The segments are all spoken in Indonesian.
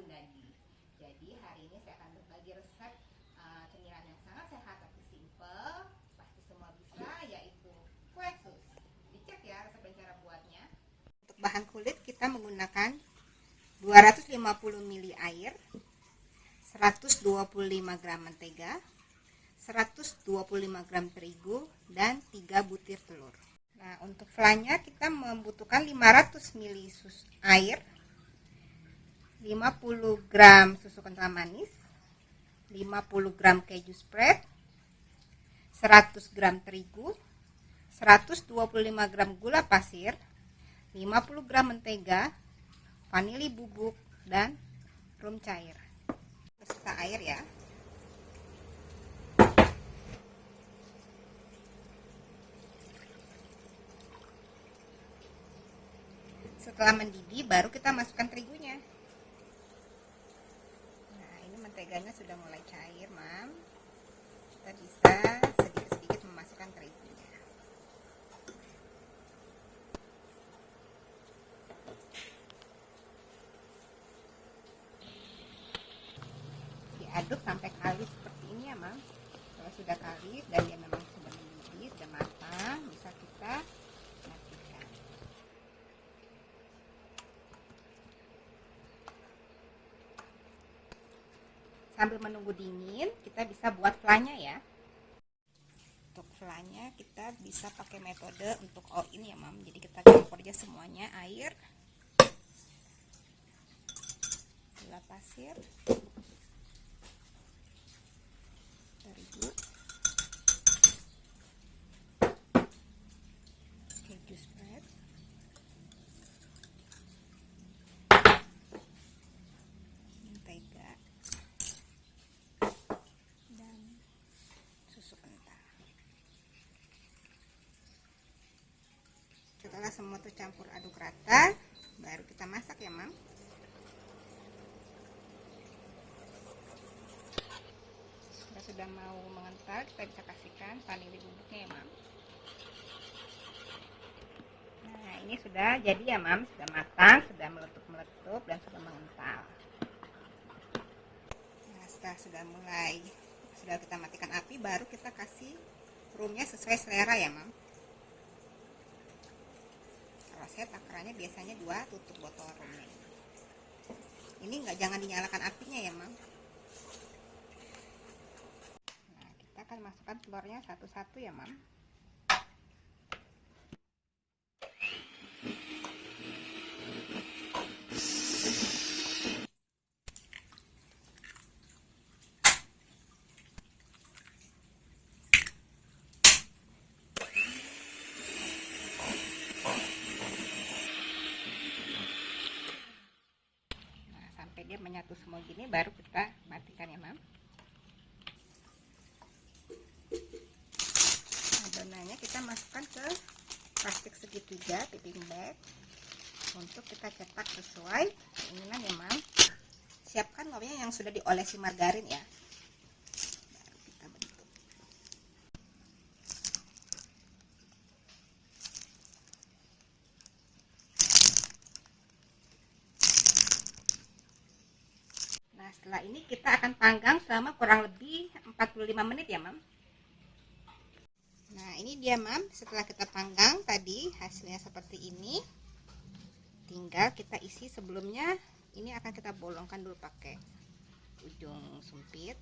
Jadi hari ini saya akan berbagi resep uh, cemilan yang sangat sehat tapi simple, pasti semua bisa, yaitu kue sus. Dicek ya resep dan cara buatnya. Untuk bahan kulit kita menggunakan 250 ml air, 125 gram mentega, 125 gram terigu, dan 3 butir telur. Nah, untuk flanya kita membutuhkan 500 ml air, 50 gram susu kental manis 50 gram keju spread 100 gram terigu 125 gram gula pasir 50 gram mentega, vanili bubuk, dan rum cair. Beserta air ya. Setelah mendidih, baru kita masukkan terigunya. Nah, menteganya sudah mulai cair, Mam. Kita bisa sedikit-sedikit memasukkan terigunya. diaduk sampai kalis seperti ini ya mam kalau sudah kalis dan dia memang sudah mendidih sudah matang bisa kita matikan sambil menunggu dingin kita bisa buat flanya ya. Untuk flanya kita bisa pakai metode untuk all ini ya mam. Jadi kita campur aja semuanya air gula pasir terigu keju spread mentega dan susu kental tercampur aduk rata baru kita masak ya mam sudah mau mengental kita bisa kasihkan vanili bubuknya ya mam nah ini sudah jadi ya mam. Sudah matang sudah meletup-meletup dan sudah mengental. Nah setelah sudah mulai sudah kita matikan api baru kita kasih rumnya sesuai selera ya mam saya takarannya biasanya dua tutup botol rumnya ini enggak jangan dinyalakan apinya ya mam akan masukkan telurnya satu-satu ya mam nah sampai dia menyatu semua gini baru kita matikan ya mam. Adonannya kita masukkan ke plastik segitiga piping bag. Untuk kita cetak sesuai keinginan ya mam. Siapkan wawanya yang sudah diolesi margarin ya setelah ini kita akan panggang selama kurang lebih 45 menit ya mam. Nah ini dia mam. Setelah kita panggang tadi hasilnya seperti ini. Tinggal kita isi sebelumnya. Ini akan kita bolongkan dulu pakai ujung sempit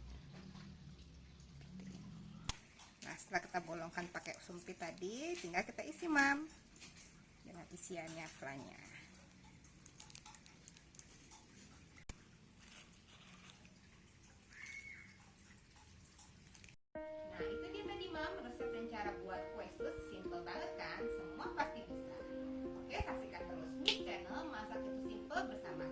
nah setelah kita bolongkan pakai sempit tadi tinggal kita isi mam dengan isiannya flanya bersama